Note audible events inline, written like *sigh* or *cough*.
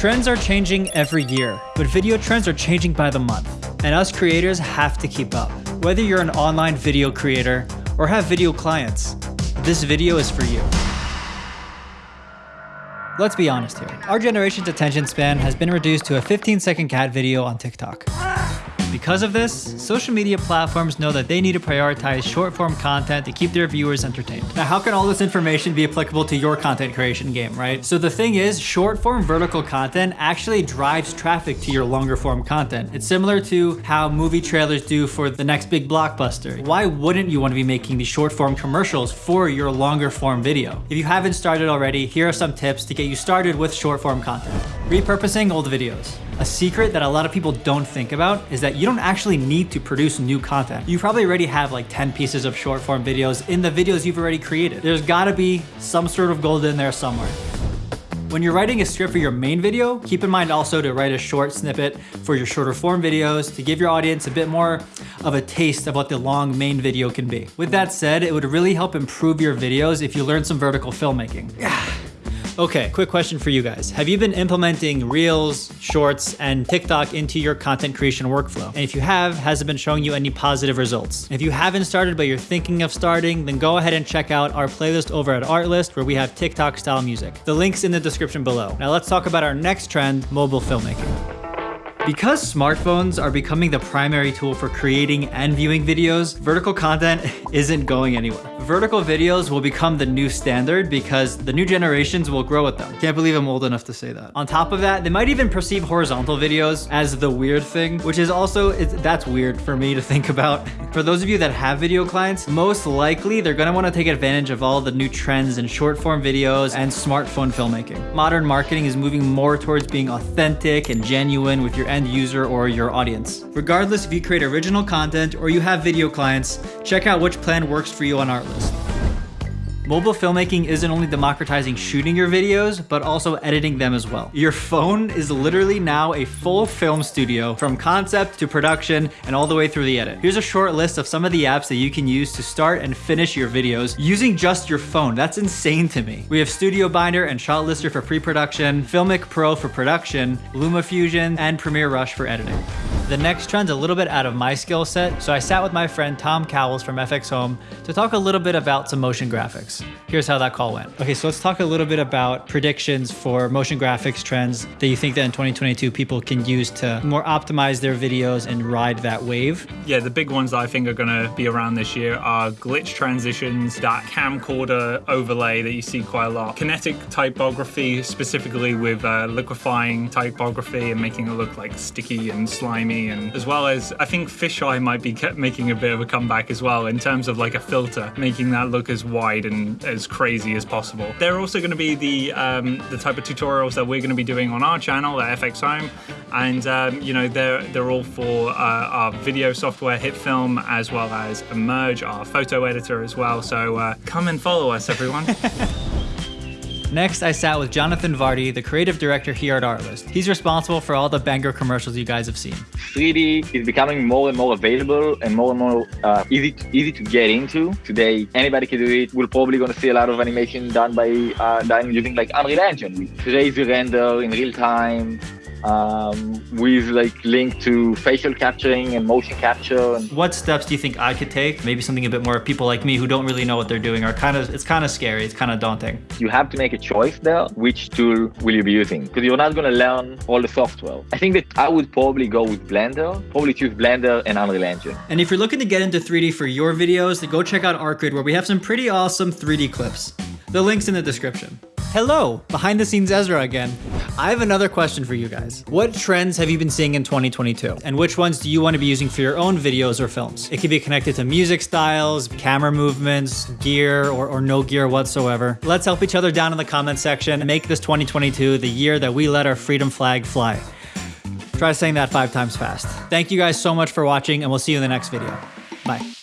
Trends are changing every year, but video trends are changing by the month, and us creators have to keep up. Whether you're an online video creator or have video clients, this video is for you. Let's be honest here. Our generation's attention span has been reduced to a 15 second cat video on TikTok. Because of this, social media platforms know that they need to prioritize short form content to keep their viewers entertained. Now, how can all this information be applicable to your content creation game, right? So the thing is, short form vertical content actually drives traffic to your longer form content. It's similar to how movie trailers do for the next big blockbuster. Why wouldn't you want to be making these short form commercials for your longer form video? If you haven't started already, here are some tips to get you started with short form content. Repurposing old videos. A secret that a lot of people don't think about is that you don't actually need to produce new content. You probably already have like 10 pieces of short form videos in the videos you've already created. There's gotta be some sort of gold in there somewhere. When you're writing a script for your main video, keep in mind also to write a short snippet for your shorter form videos to give your audience a bit more of a taste of what the long main video can be. With that said, it would really help improve your videos if you learn some vertical filmmaking. *sighs* Okay, quick question for you guys. Have you been implementing Reels, Shorts, and TikTok into your content creation workflow? And if you have, has it been showing you any positive results? If you haven't started but you're thinking of starting, then go ahead and check out our playlist over at Artlist where we have TikTok style music. The link's in the description below. Now let's talk about our next trend, mobile filmmaking. Because smartphones are becoming the primary tool for creating and viewing videos, vertical content *laughs* isn't going anywhere. Vertical videos will become the new standard because the new generations will grow with them. Can't believe I'm old enough to say that. On top of that, they might even perceive horizontal videos as the weird thing, which is also, that's weird for me to *laughs* think about. For those of you that have video clients, most likely they're gonna wanna take advantage of all the new trends in short form videos and smartphone filmmaking. Modern marketing is moving more towards being authentic and genuine with your end user or your audience. Regardless if you create original content or you have video clients, check out which plan works for you on Artlist. Mobile filmmaking isn't only democratizing shooting your videos, but also editing them as well. Your phone is literally now a full film studio from concept to production and all the way through the edit. Here's a short list of some of the apps that you can use to start and finish your videos using just your phone. That's insane to me. We have Studio Binder and Shot Lister for pre-production, Filmic Pro for production, LumaFusion, and Premiere Rush for editing. The next trend's a little bit out of my skill set, so I sat with my friend Tom Cowles from FX Home to talk a little bit about some motion graphics. Here's how that call went. Okay, so let's talk a little bit about predictions for motion graphics trends that you think that in 2022 people can use to more optimize their videos and ride that wave. Yeah, the big ones that I think are gonna be around this year are glitch transitions, that camcorder overlay that you see quite a lot, kinetic typography, specifically with uh, liquefying typography and making it look like sticky and slimy and as well as I think fisheye might be making a bit of a comeback as well in terms of like a filter, making that look as wide and as crazy as possible. They're also going to be the um, the type of tutorials that we're going to be doing on our channel at FX Home, and um, you know they're they're all for uh, our video software HitFilm as well as Imerge, our photo editor as well. So uh, come and follow us, everyone. *laughs* Next, I sat with Jonathan Vardy, the creative director here at Artlist. He's responsible for all the banger commercials you guys have seen. 3D is becoming more and more available and more and more uh, easy to, easy to get into. Today, anybody can do it. We're probably going to see a lot of animation done by uh, done using like Unreal Engine with crazy render in real time, um, with like link to facial capturing and motion capture. And what steps do you think I could take? Maybe something a bit more people like me who don't really know what they're doing are kind of, it's kind of scary. It's kind of daunting. You have to make a choice there. Which tool will you be using? Because you're not going to learn all the software. I think that I would probably go with Blender, probably choose Blender and Unreal Engine. And if you're looking to get into 3D for your videos, then go check out Artgrid where we have some pretty awesome 3D clips. The link's in the description. Hello, behind the scenes Ezra again. I have another question for you guys. What trends have you been seeing in 2022? And which ones do you want to be using for your own videos or films? It could be connected to music styles, camera movements, gear, or, or no gear whatsoever. Let's help each other down in the comment section and make this 2022 the year that we let our freedom flag fly. Try saying that five times fast. Thank you guys so much for watching and we'll see you in the next video. Bye.